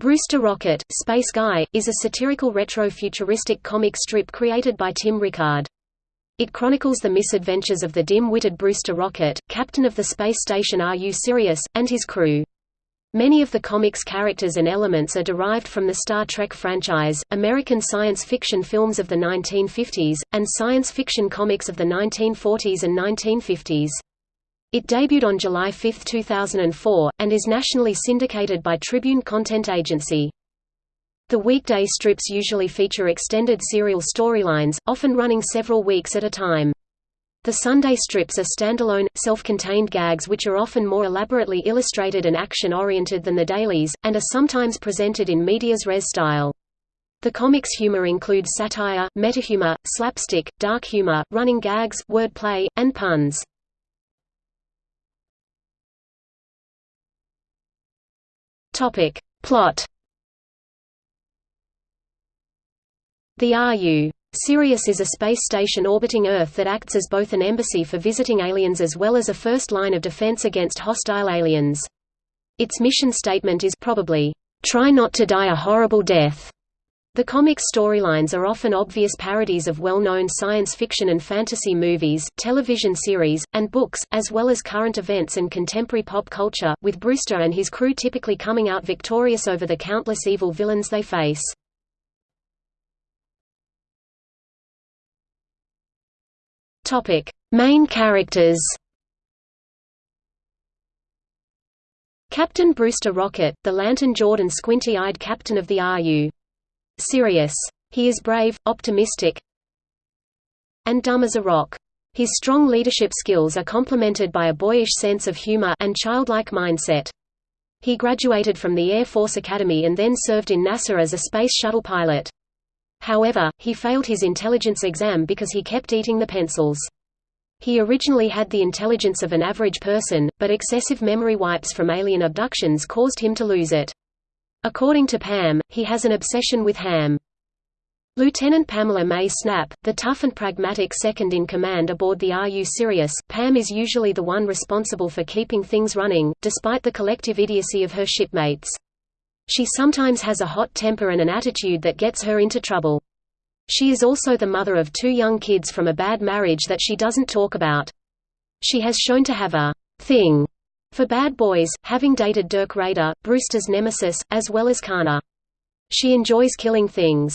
Brewster Rocket, Space Guy, is a satirical retro-futuristic comic strip created by Tim Rickard. It chronicles the misadventures of the dim-witted Brewster Rocket, captain of the space station RU Sirius, and his crew. Many of the comic's characters and elements are derived from the Star Trek franchise, American science fiction films of the 1950s, and science fiction comics of the 1940s and 1950s. It debuted on July 5, 2004, and is nationally syndicated by Tribune Content Agency. The weekday strips usually feature extended serial storylines, often running several weeks at a time. The Sunday strips are standalone, self-contained gags which are often more elaborately illustrated and action-oriented than the dailies, and are sometimes presented in medias res style. The comic's humor includes satire, metahumor, slapstick, dark humor, running gags, wordplay, and puns. Topic. Plot The RU. Sirius is a space station orbiting Earth that acts as both an embassy for visiting aliens as well as a first line of defense against hostile aliens. Its mission statement is probably, "...try not to die a horrible death." The comic storylines are often obvious parodies of well-known science fiction and fantasy movies, television series, and books, as well as current events and contemporary pop culture, with Brewster and his crew typically coming out victorious over the countless evil villains they face. Main characters Captain Brewster Rocket, the lantern-jawed and squinty-eyed captain of the RU. Sirius. He is brave, optimistic, and dumb as a rock. His strong leadership skills are complemented by a boyish sense of humor and childlike mindset. He graduated from the Air Force Academy and then served in NASA as a space shuttle pilot. However, he failed his intelligence exam because he kept eating the pencils. He originally had the intelligence of an average person, but excessive memory wipes from alien abductions caused him to lose it. According to Pam, he has an obsession with ham. Lieutenant Pamela May Snap, the tough and pragmatic second-in-command aboard the RU Sirius, Pam is usually the one responsible for keeping things running, despite the collective idiocy of her shipmates. She sometimes has a hot temper and an attitude that gets her into trouble. She is also the mother of two young kids from a bad marriage that she doesn't talk about. She has shown to have a thing for Bad Boys, having dated Dirk Raider, Brewster's nemesis, as well as Kana. She enjoys killing things.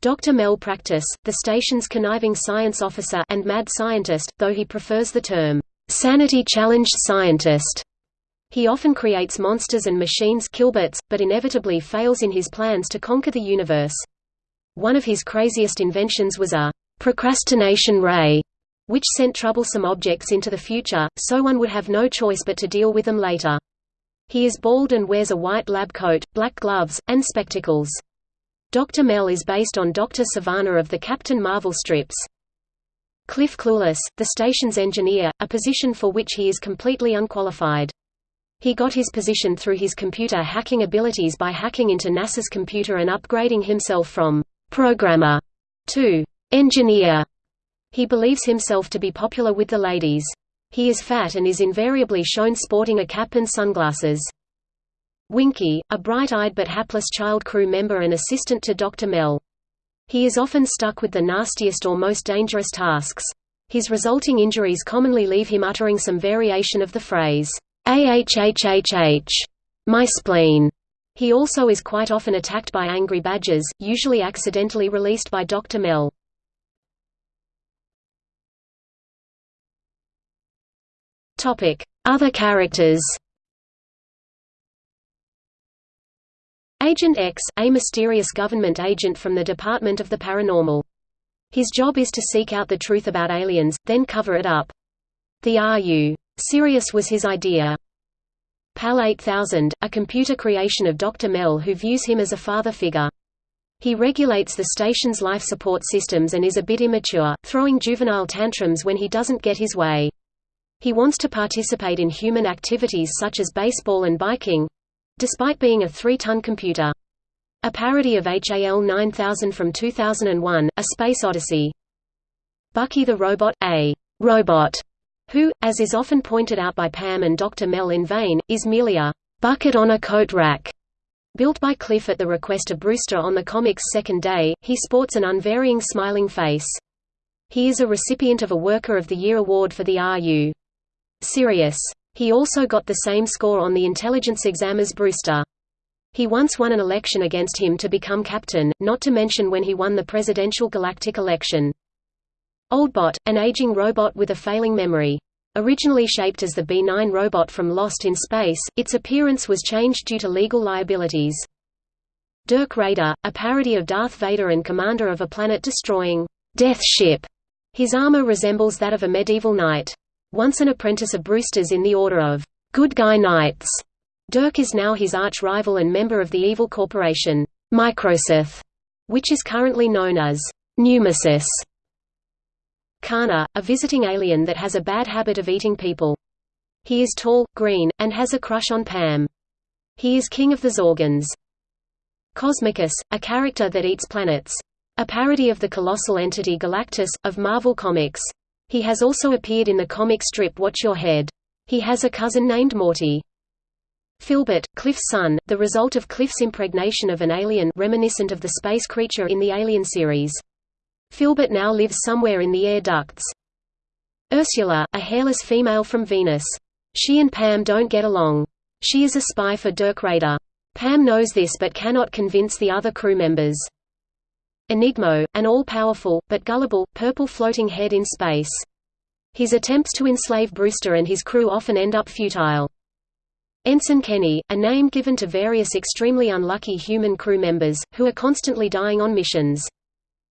Dr. Mel Practice, the station's conniving science officer and mad scientist, though he prefers the term, sanity-challenged scientist. He often creates monsters and machines killbots, but inevitably fails in his plans to conquer the universe. One of his craziest inventions was a procrastination ray, which sent troublesome objects into the future, so one would have no choice but to deal with them later. He is bald and wears a white lab coat, black gloves, and spectacles. Dr. Mel is based on Dr. Sivana of the Captain Marvel strips. Cliff Clueless, the station's engineer, a position for which he is completely unqualified. He got his position through his computer hacking abilities by hacking into NASA's computer and upgrading himself from programmer to engineer. He believes himself to be popular with the ladies. He is fat and is invariably shown sporting a cap and sunglasses. Winky, a bright-eyed but hapless child crew member and assistant to Dr. Mel. He is often stuck with the nastiest or most dangerous tasks. His resulting injuries commonly leave him uttering some variation of the phrase, AHHHH, my spleen. He also is quite often attacked by angry badgers, usually accidentally released by Dr. Mel. Other characters Agent X, a mysterious government agent from the Department of the Paranormal. His job is to seek out the truth about aliens, then cover it up. The RU. Sirius was his idea. PAL 8000, a computer creation of Dr. Mel who views him as a father figure. He regulates the station's life support systems and is a bit immature, throwing juvenile tantrums when he doesn't get his way. He wants to participate in human activities such as baseball and biking—despite being a three-ton computer. A parody of HAL 9000 from 2001, A Space Odyssey. Bucky the Robot, a robot, who, as is often pointed out by Pam and Dr. Mel in vain, is merely a bucket on a coat rack. Built by Cliff at the request of Brewster on the comic's second day, he sports an unvarying smiling face. He is a recipient of a Worker of the Year award for the RU. Sirius. He also got the same score on the intelligence exam as Brewster. He once won an election against him to become captain, not to mention when he won the presidential galactic election. Oldbot, an aging robot with a failing memory. Originally shaped as the B-9 robot from Lost in Space, its appearance was changed due to legal liabilities. Dirk Raider, a parody of Darth Vader and commander of a planet-destroying Death Ship. His armor resembles that of a medieval knight. Once an apprentice of Brewster's in the Order of Good Guy Knights, Dirk is now his arch-rival and member of the evil corporation, Microsith, which is currently known as Numesis. Kana, a visiting alien that has a bad habit of eating people. He is tall, green, and has a crush on Pam. He is king of the Zorgans. Cosmicus, a character that eats planets. A parody of the colossal entity Galactus, of Marvel Comics. He has also appeared in the comic strip Watch Your Head. He has a cousin named Morty. Filbert, Cliff's son, the result of Cliff's impregnation of an alien reminiscent of the space creature in the Alien series. Filbert now lives somewhere in the air ducts. Ursula, a hairless female from Venus. She and Pam don't get along. She is a spy for Dirk Raider. Pam knows this but cannot convince the other crew members. Enigmo, an all-powerful, but gullible, purple floating head in space. His attempts to enslave Brewster and his crew often end up futile. Ensign Kenny, a name given to various extremely unlucky human crew members, who are constantly dying on missions.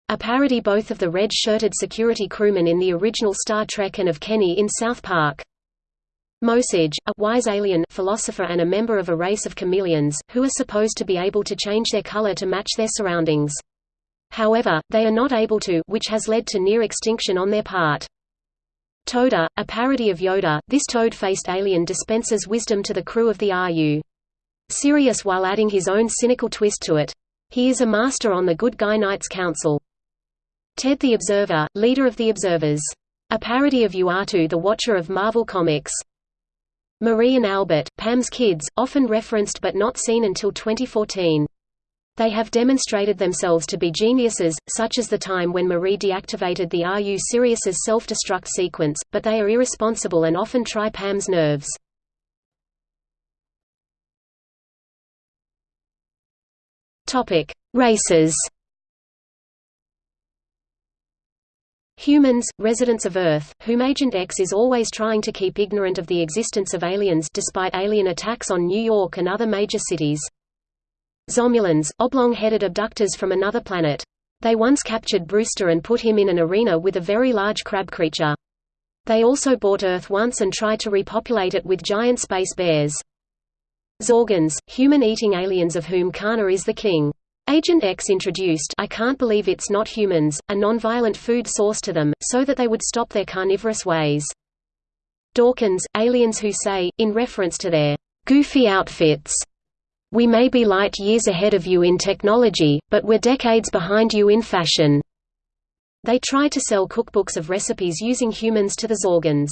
A parody both of the red-shirted security crewman in the original Star Trek and of Kenny in South Park. Mosage, a wise alien philosopher and a member of a race of chameleons, who are supposed to be able to change their color to match their surroundings. However, they are not able to which has led to near extinction on their part. Toda, a parody of Yoda, this toad-faced alien dispenses wisdom to the crew of the RU. Sirius while adding his own cynical twist to it. He is a master on the Good Guy Knights Council. Ted the Observer, leader of the Observers. A parody of Uatu the Watcher of Marvel Comics. Marie and Albert, Pam's kids, often referenced but not seen until 2014. They have demonstrated themselves to be geniuses, such as the time when Marie deactivated the RU Sirius's self-destruct sequence, but they are irresponsible and often try Pam's nerves. Topic: Races. Humans, residents of Earth, whom Agent X is always trying to keep ignorant of the existence of aliens despite alien attacks on New York and other major cities. Zomulans, oblong-headed abductors from another planet. They once captured Brewster and put him in an arena with a very large crab creature. They also bought Earth once and tried to repopulate it with giant space bears. Zorgons, human-eating aliens of whom Kana is the king. Agent X introduced I can't believe it's not humans, a non-violent food source to them, so that they would stop their carnivorous ways. Dawkins, aliens who say, in reference to their goofy outfits, we may be light years ahead of you in technology, but we're decades behind you in fashion. They try to sell cookbooks of recipes using humans to the Zorgans.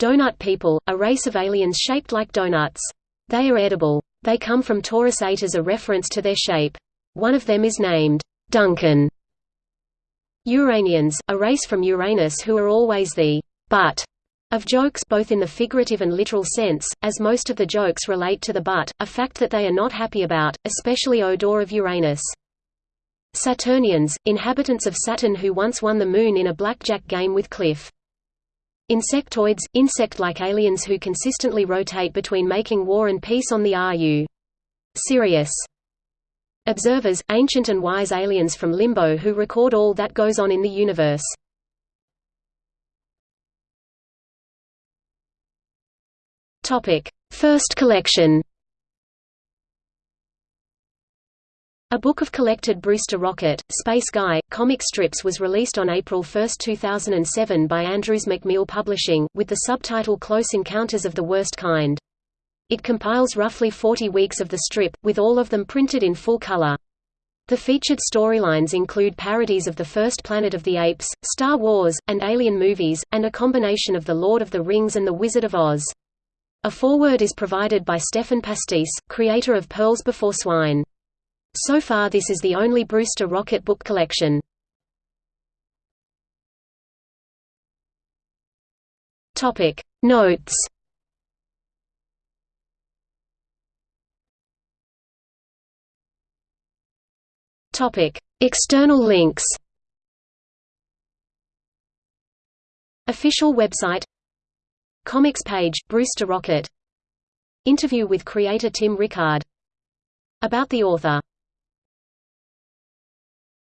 Donut people, a race of aliens shaped like donuts. They are edible. They come from Torus 8 as a reference to their shape. One of them is named Duncan. Uranians, a race from Uranus who are always the butt of jokes both in the figurative and literal sense, as most of the jokes relate to the butt, a fact that they are not happy about, especially Odor of Uranus. Saturnians, inhabitants of Saturn who once won the Moon in a blackjack game with Cliff. Insectoids, insect-like aliens who consistently rotate between making war and peace on the RU. Sirius. Observers, ancient and wise aliens from Limbo who record all that goes on in the universe. Topic: First collection. A book of collected Brewster Rocket, Space Guy, comic strips was released on April 1, 2007 by Andrews McMeel Publishing, with the subtitle Close Encounters of the Worst Kind. It compiles roughly 40 weeks of the strip, with all of them printed in full color. The featured storylines include parodies of The First Planet of the Apes, Star Wars, and Alien movies, and a combination of The Lord of the Rings and The Wizard of Oz. A foreword is provided by Stephan Pastis, creator of Pearls Before Swine. So far this is the only Brewster Rocket book collection. Topic Notes Topic External links Official website Comics page, Brewster Rocket. Interview with creator Tim Rickard. About the author